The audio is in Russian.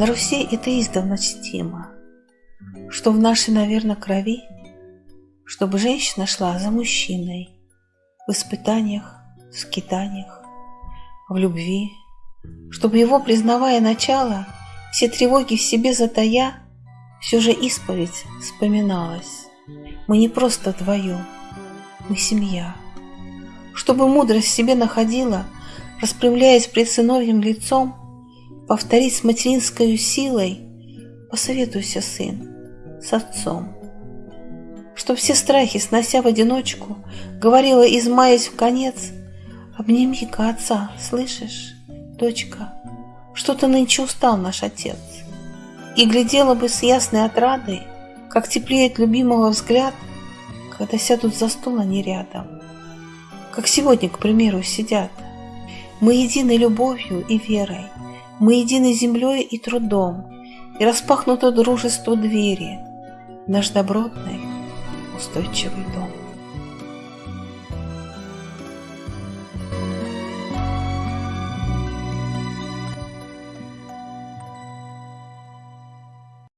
На Руси это издавна чтимо, что в нашей, наверное, крови, чтобы женщина шла за мужчиной в испытаниях, в скитаниях, в любви, чтобы его, признавая начало, все тревоги в себе затая, все же исповедь вспоминалась. Мы не просто вдвоем, мы семья. Чтобы мудрость в себе находила, распрямляясь пред сыновьим лицом, повторить с материнской силой, посоветуйся, сын, с отцом. Чтоб все страхи, снося в одиночку, говорила, измаясь в конец, обними-ка отца, слышишь, дочка, что-то нынче устал наш отец. И глядела бы с ясной отрадой, как теплеет любимого взгляд, когда сядут за стол они рядом. Как сегодня, к примеру, сидят. Мы едины любовью и верой, мы едины землей и трудом, и распахнуто дружество двери, наш добротный, устойчивый дом.